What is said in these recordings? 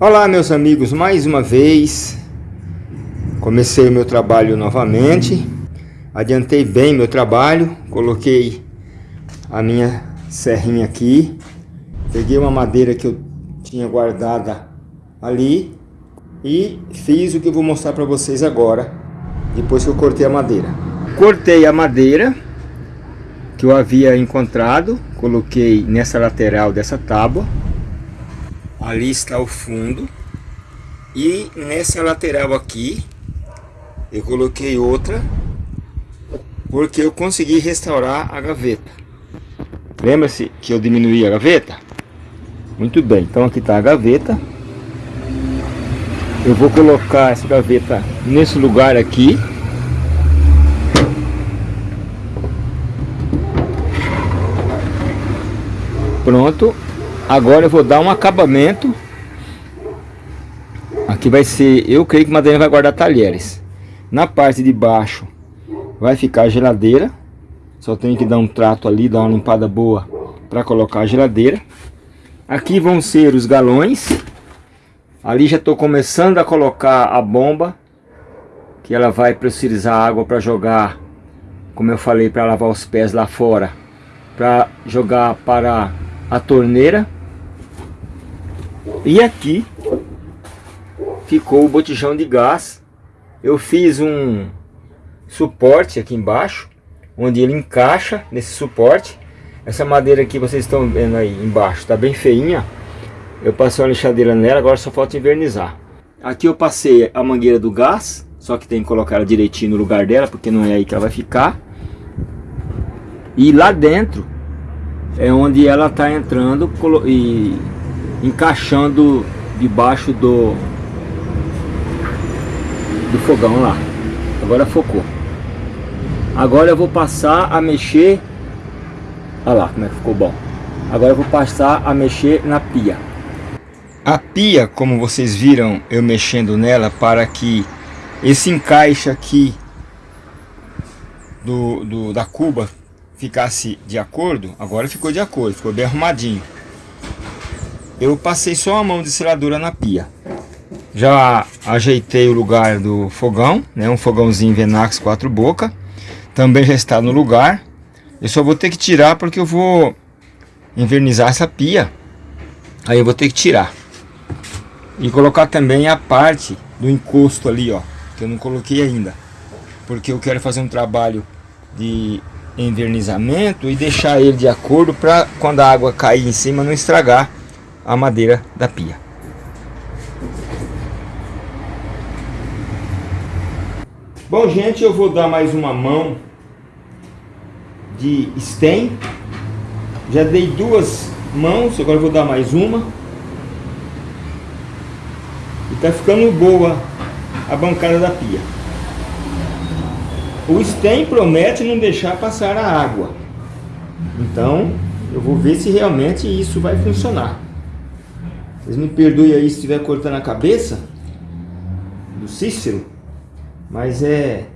Olá meus amigos, mais uma vez. Comecei o meu trabalho novamente. Adiantei bem meu trabalho coloquei a minha serrinha aqui. Peguei uma madeira que eu tinha guardada ali e fiz o que eu vou mostrar para vocês agora depois que eu cortei a madeira. Cortei a madeira que eu havia encontrado coloquei nessa lateral dessa tábua ali está o fundo. E nessa lateral aqui eu coloquei outra porque eu consegui restaurar a gaveta. Lembra-se que eu diminuí a gaveta? Muito bem então aqui está a gaveta. Eu vou colocar essa gaveta nesse lugar aqui. Pronto Agora eu vou dar um acabamento. Aqui vai ser, eu creio que Madalena vai guardar talheres. Na parte de baixo vai ficar a geladeira. Só tenho que dar um trato ali, dar uma limpada boa para colocar a geladeira. Aqui vão ser os galões. Ali já estou começando a colocar a bomba. Que ela vai pressurizar água para jogar, como eu falei, para lavar os pés lá fora. Para jogar para a torneira e aqui ficou o botijão de gás. Eu fiz um suporte aqui embaixo, onde ele encaixa nesse suporte. Essa madeira aqui vocês estão vendo aí embaixo, está bem feinha. Eu passei uma lixadeira nela, agora só falta invernizar. Aqui eu passei a mangueira do gás, só que tem que colocar ela direitinho no lugar dela, porque não é aí que ela vai ficar. E lá dentro é onde ela está entrando e encaixando debaixo do do fogão lá. Agora focou. Agora eu vou passar a mexer. Olha lá como é que ficou bom. Agora eu vou passar a mexer na pia. A pia como vocês viram eu mexendo nela para que esse encaixe aqui do, do da cuba ficasse de acordo agora ficou de acordo ficou bem arrumadinho eu passei só a mão de seladura na pia. Já ajeitei o lugar do fogão, né, um fogãozinho Venax quatro boca. Também já está no lugar. Eu só vou ter que tirar porque eu vou invernizar essa pia. Aí eu vou ter que tirar. E colocar também a parte do encosto ali, ó, que eu não coloquei ainda. Porque eu quero fazer um trabalho de invernizamento e deixar ele de acordo para quando a água cair em cima não estragar a madeira da pia. Bom, gente, eu vou dar mais uma mão de stem. Já dei duas mãos, agora vou dar mais uma. E tá ficando boa a bancada da pia. O stem promete não deixar passar a água. Então, eu vou ver se realmente isso vai funcionar. Vocês me perdoem aí se estiver cortando a cabeça do Cícero, mas é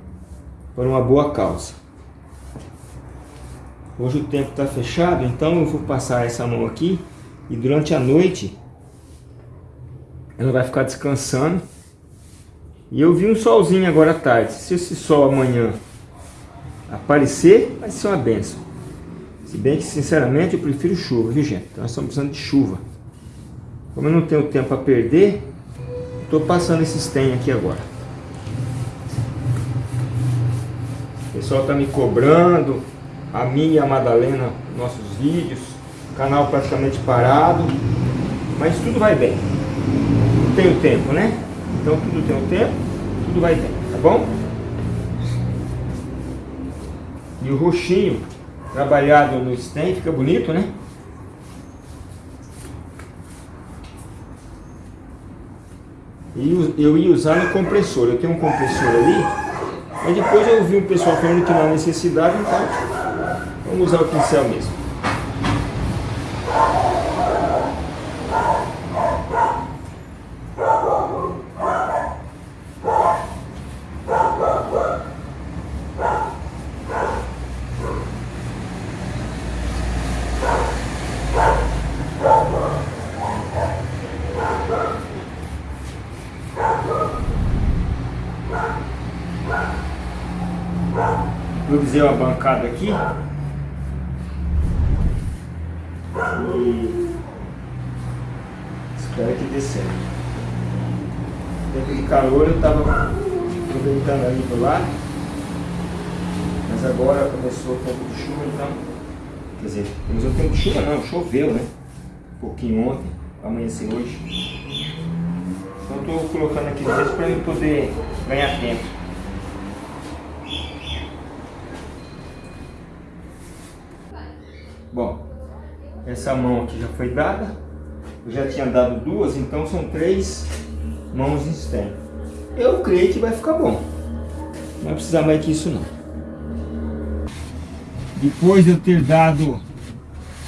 por uma boa causa. Hoje o tempo está fechado, então eu vou passar essa mão aqui e durante a noite ela vai ficar descansando. E eu vi um solzinho agora à tarde. Se esse sol amanhã aparecer, vai ser uma benção. Se bem que, sinceramente, eu prefiro chuva, viu gente? Então nós estamos precisando de chuva. Como eu não tenho tempo a perder, estou passando esses tem aqui agora. O pessoal está me cobrando, a minha e a Madalena, nossos vídeos, canal praticamente parado, mas tudo vai bem. Tem o tempo, né? Então tudo tem o tempo, tudo vai bem, tá bom? E o roxinho trabalhado no stem fica bonito, né? Eu ia usar no compressor. Eu tenho um compressor ali, mas depois eu ouvi o pessoal falando que não há necessidade, então vamos usar o pincel mesmo. Improvisei uma bancada aqui. E espero que dê certo. Tempo de calor eu estava aproveitando ali do lado. Mas agora começou o tempo de chuva, então. Quer dizer, começou o tempo de chuva não, choveu, né? Um pouquinho ontem, amanhecer hoje. Então estou colocando aqui dentro para eu poder ganhar tempo. Bom, essa mão aqui já foi dada. Eu já tinha dado duas, então são três mãos em stem. Eu creio que vai ficar bom. Não vai precisar mais que isso não. Depois de eu ter dado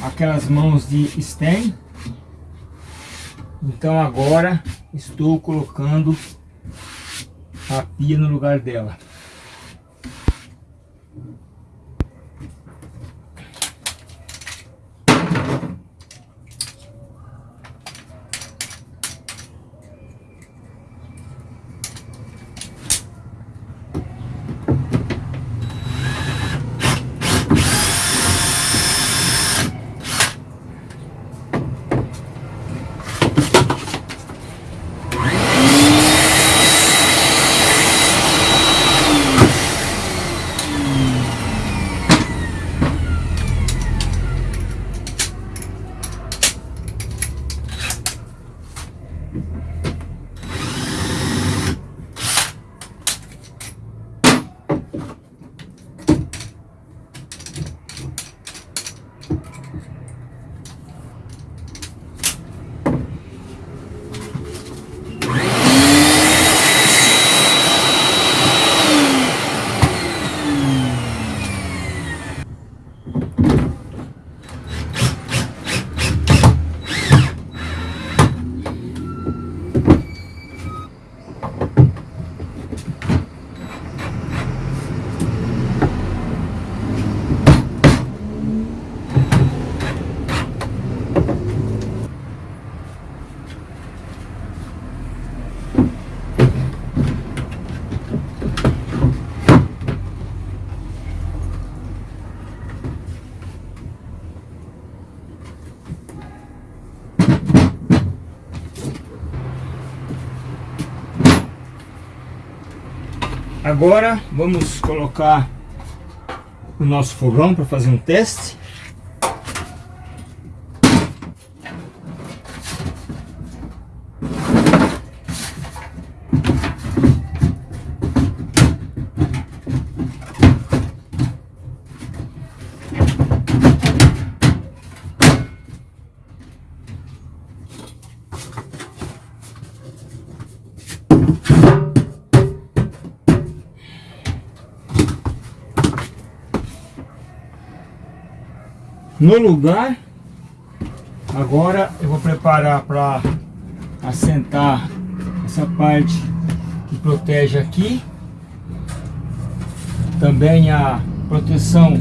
aquelas mãos de stem, então agora estou colocando a pia no lugar dela. Agora vamos colocar o nosso fogão para fazer um teste. No lugar. Agora eu vou preparar para assentar essa parte que protege aqui. Também a proteção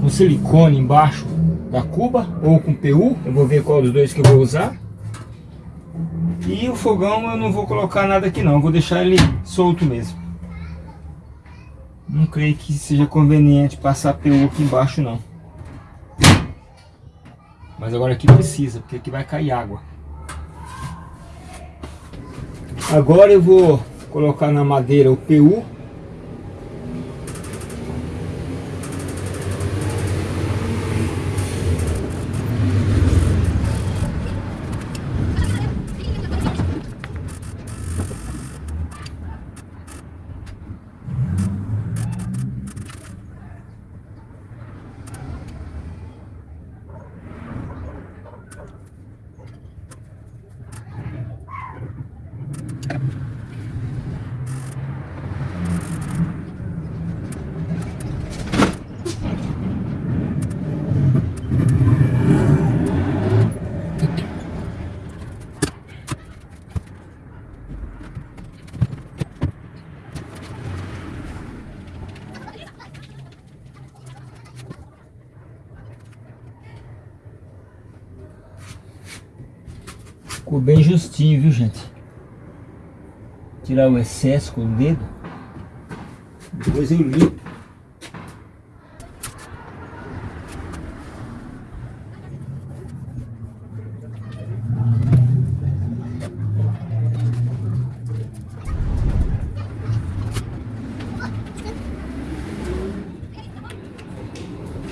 com silicone embaixo da cuba ou com PU. Eu vou ver qual dos dois que eu vou usar. E o fogão eu não vou colocar nada aqui não, vou deixar ele solto mesmo. Não creio que seja conveniente passar PU aqui embaixo não. Mas agora aqui precisa, porque aqui vai cair água. Agora eu vou colocar na madeira o PU justinho, viu gente? Tirar o excesso com o dedo. Depois eu limpo.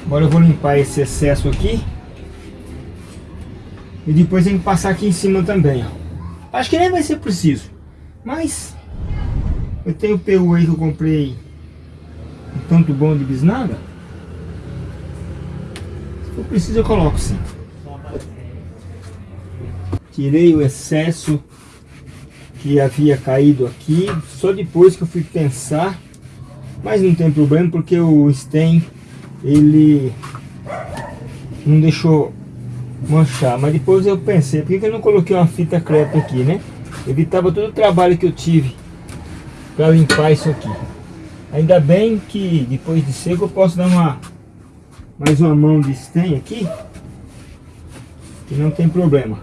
Agora eu vou limpar esse excesso aqui. E depois tem que passar aqui em cima também. Acho que nem vai ser preciso. Mas eu tenho o PU aí que eu comprei um tanto bom de bisnaga. Se for preciso eu coloco sim. Tirei o excesso que havia caído aqui. Só depois que eu fui pensar. Mas não tem problema porque o stem ele não deixou manchar. Mas depois eu pensei, por que eu não coloquei uma fita crepe aqui, né? Evitava todo o trabalho que eu tive para limpar isso aqui. Ainda bem que depois de seco eu posso dar uma mais uma mão de stem aqui, que não tem problema.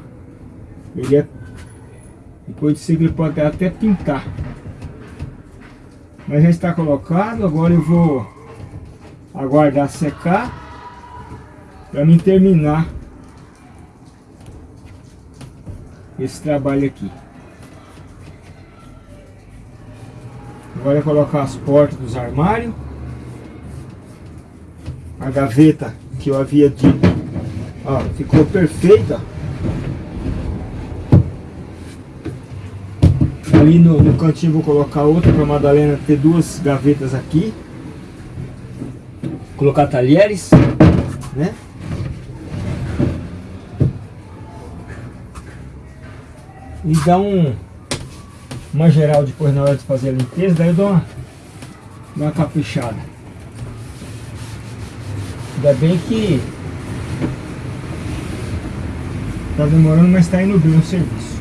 Ele é depois de seco ele pode até pintar. Mas já está colocado, agora eu vou aguardar secar para mim terminar esse trabalho aqui. Agora colocar as portas dos armários. A gaveta que eu havia dito, ó, ficou perfeita. Ali no, no cantinho vou colocar outra para Madalena ter duas gavetas aqui. Colocar talheres, né? E dar um uma geral depois na hora de fazer a limpeza, daí eu dou uma, uma caprichada. Ainda bem que tá demorando, mas está indo bem o serviço.